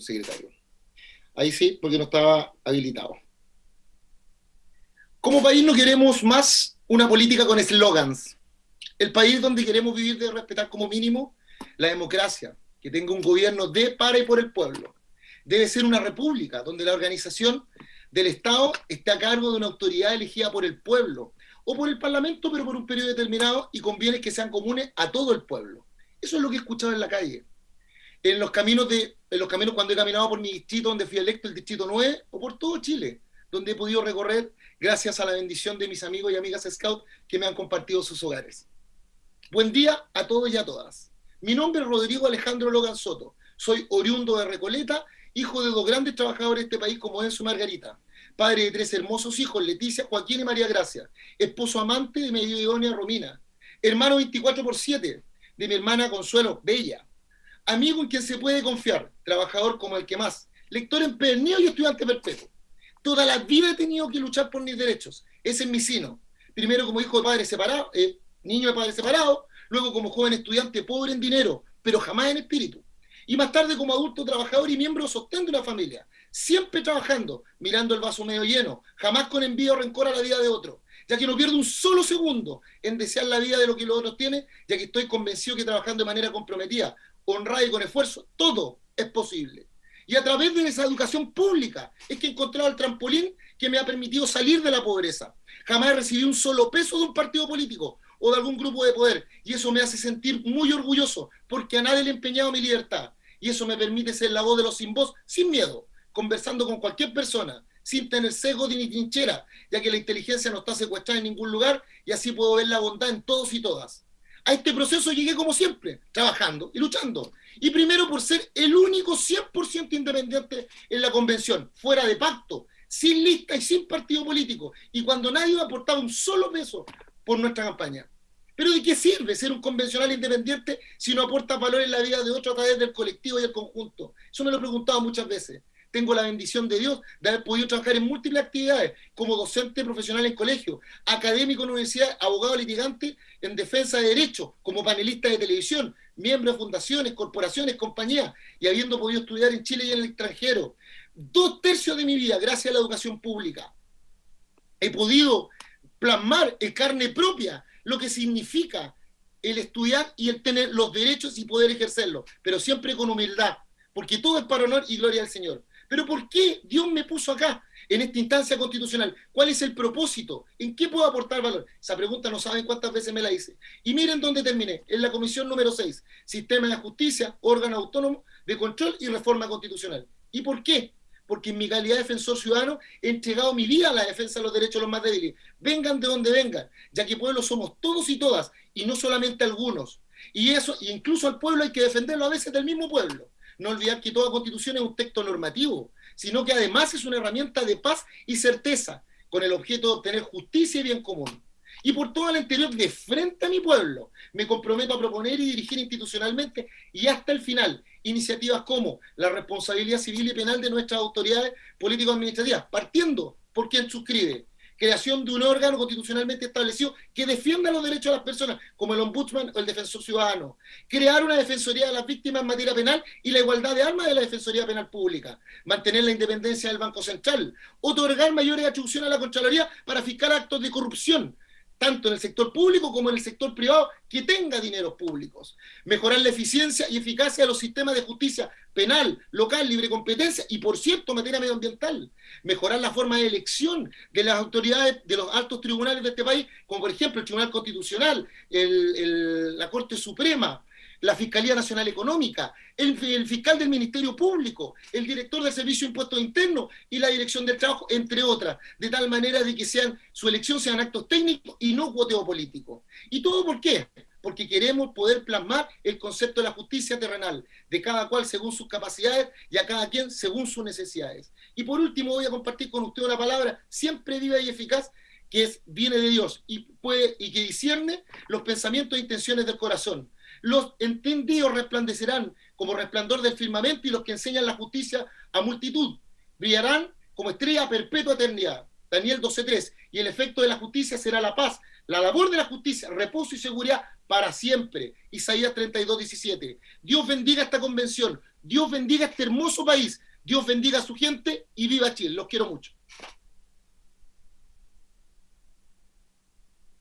secretario. Ahí sí, porque no estaba habilitado. Como país no queremos más una política con eslogans. El país donde queremos vivir debe respetar como mínimo la democracia, que tenga un gobierno de, para y por el pueblo. Debe ser una república donde la organización del Estado esté a cargo de una autoridad elegida por el pueblo o por el Parlamento, pero por un periodo determinado y con bienes que sean comunes a todo el pueblo. Eso es lo que he escuchado en la calle. En los caminos, de, en los caminos cuando he caminado por mi distrito, donde fui electo, el distrito 9, o por todo Chile, donde he podido recorrer gracias a la bendición de mis amigos y amigas Scout que me han compartido sus hogares. Buen día a todos y a todas. Mi nombre es Rodrigo Alejandro Logan Soto. Soy oriundo de Recoleta, hijo de dos grandes trabajadores de este país como Enzo Margarita. Padre de tres hermosos hijos, Leticia, Joaquín y María Gracia. Esposo amante de mi Romina. Hermano 24 por 7 de mi hermana Consuelo Bella. Amigo en quien se puede confiar, trabajador como el que más. Lector empedernido y estudiante perpetuo. Toda la vida he tenido que luchar por mis derechos. Ese es mi sino. Primero como hijo de padre separado, eh, niño de padre separado, luego como joven estudiante pobre en dinero, pero jamás en espíritu. Y más tarde como adulto trabajador y miembro sostén de una familia, siempre trabajando, mirando el vaso medio lleno, jamás con envío o rencor a la vida de otro, ya que no pierdo un solo segundo en desear la vida de lo que los otros tienen, ya que estoy convencido que trabajando de manera comprometida, honrada y con esfuerzo, todo es posible. Y a través de esa educación pública es que he encontrado el trampolín que me ha permitido salir de la pobreza. Jamás he recibido un solo peso de un partido político, o de algún grupo de poder. Y eso me hace sentir muy orgulloso, porque a nadie le he empeñado mi libertad. Y eso me permite ser la voz de los sin voz, sin miedo, conversando con cualquier persona, sin tener sesgo ni trinchera, ya que la inteligencia no está secuestrada en ningún lugar y así puedo ver la bondad en todos y todas. A este proceso llegué como siempre, trabajando y luchando. Y primero por ser el único 100% independiente en la convención, fuera de pacto, sin lista y sin partido político. Y cuando nadie ha aportado un solo peso por nuestra campaña. Pero ¿de qué sirve ser un convencional independiente si no aporta valor en la vida de otro a través del colectivo y el conjunto? Eso me lo he preguntado muchas veces. Tengo la bendición de Dios de haber podido trabajar en múltiples actividades, como docente profesional en colegio, académico en universidad, abogado litigante en defensa de derechos, como panelista de televisión, miembro de fundaciones, corporaciones, compañías, y habiendo podido estudiar en Chile y en el extranjero. Dos tercios de mi vida, gracias a la educación pública, he podido plasmar en carne propia lo que significa el estudiar y el tener los derechos y poder ejercerlos, pero siempre con humildad, porque todo es para honor y gloria al Señor. Pero ¿por qué Dios me puso acá, en esta instancia constitucional? ¿Cuál es el propósito? ¿En qué puedo aportar valor? Esa pregunta no saben cuántas veces me la hice. Y miren dónde terminé, en la comisión número 6, Sistema de Justicia, órgano autónomo de control y reforma constitucional. ¿Y por qué? porque en mi calidad de defensor ciudadano he entregado mi vida a la defensa de los derechos de los más débiles. Vengan de donde vengan, ya que pueblos somos todos y todas, y no solamente algunos. Y eso, incluso al pueblo hay que defenderlo a veces del mismo pueblo. No olvidar que toda constitución es un texto normativo, sino que además es una herramienta de paz y certeza, con el objeto de obtener justicia y bien común y por todo el interior de frente a mi pueblo. Me comprometo a proponer y dirigir institucionalmente y hasta el final iniciativas como la responsabilidad civil y penal de nuestras autoridades político-administrativas, partiendo por quien suscribe, creación de un órgano constitucionalmente establecido que defienda los derechos de las personas, como el ombudsman o el defensor ciudadano, crear una defensoría de las víctimas en materia penal y la igualdad de armas de la defensoría penal pública, mantener la independencia del Banco Central, otorgar mayores atribuciones a la Contraloría para fiscar actos de corrupción, tanto en el sector público como en el sector privado, que tenga dineros públicos. Mejorar la eficiencia y eficacia de los sistemas de justicia penal, local, libre competencia y, por cierto, materia medioambiental. Mejorar la forma de elección de las autoridades de los altos tribunales de este país, como por ejemplo el Tribunal Constitucional, la Corte Suprema, la Fiscalía Nacional Económica, el, fiscal del Ministerio Público, el director del Servicio de Impuestos Internos y la Dirección del Trabajo, entre otras, de tal manera de que sean su elección sean actos técnicos y no cuoteo político. ¿Y todo por qué? Porque queremos poder plasmar el concepto de la justicia terrenal, de cada cual según sus capacidades y a cada quien según sus necesidades. Y por último voy a compartir con usted una palabra siempre viva y eficaz que es, viene de Dios y, puede, y que discierne los pensamientos e intenciones del corazón los entendidos resplandecerán como resplandor del firmamento y los que enseñan la justicia a multitud brillarán como estrella perpetua eternidad. Daniel 12.3. Y el efecto de la justicia será la paz. La labor de la justicia, reposo y seguridad para siempre. Isaías 32.17. Dios bendiga esta convención, Dios bendiga este hermoso país, Dios bendiga a su gente y viva Chile. Los quiero mucho.